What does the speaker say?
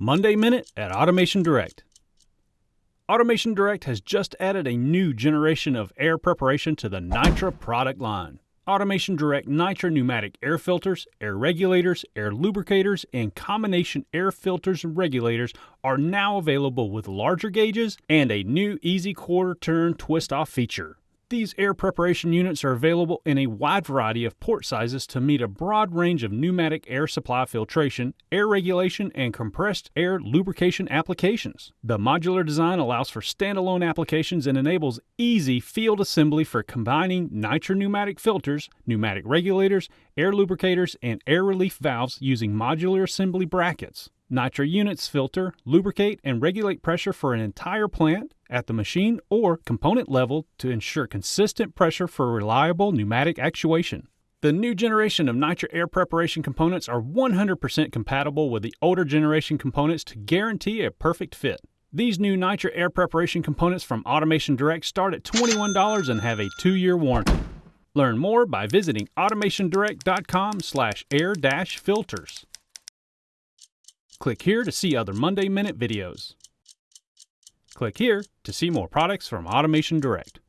Monday Minute at Automation Direct. Automation Direct has just added a new generation of air preparation to the Nitra product line. Automation Direct Nitra pneumatic air filters, air regulators, air lubricators, and combination air filters and regulators are now available with larger gauges and a new easy quarter turn twist off feature. These air preparation units are available in a wide variety of port sizes to meet a broad range of pneumatic air supply filtration, air regulation, and compressed air lubrication applications. The modular design allows for standalone applications and enables easy field assembly for combining Nitra-pneumatic filters, pneumatic regulators, air lubricators, and air relief valves using modular assembly brackets. Nitra units filter, lubricate, and regulate pressure for an entire plant at the machine or component level to ensure consistent pressure for reliable pneumatic actuation. The new generation of Nitra air preparation components are 100% compatible with the older generation components to guarantee a perfect fit. These new Nitra air preparation components from Automation Direct start at $21 and have a 2-year warranty. Learn more by visiting automationdirect.com/air-filters. Click here to see other Monday Minute videos. Click here to see more products from Automation Direct.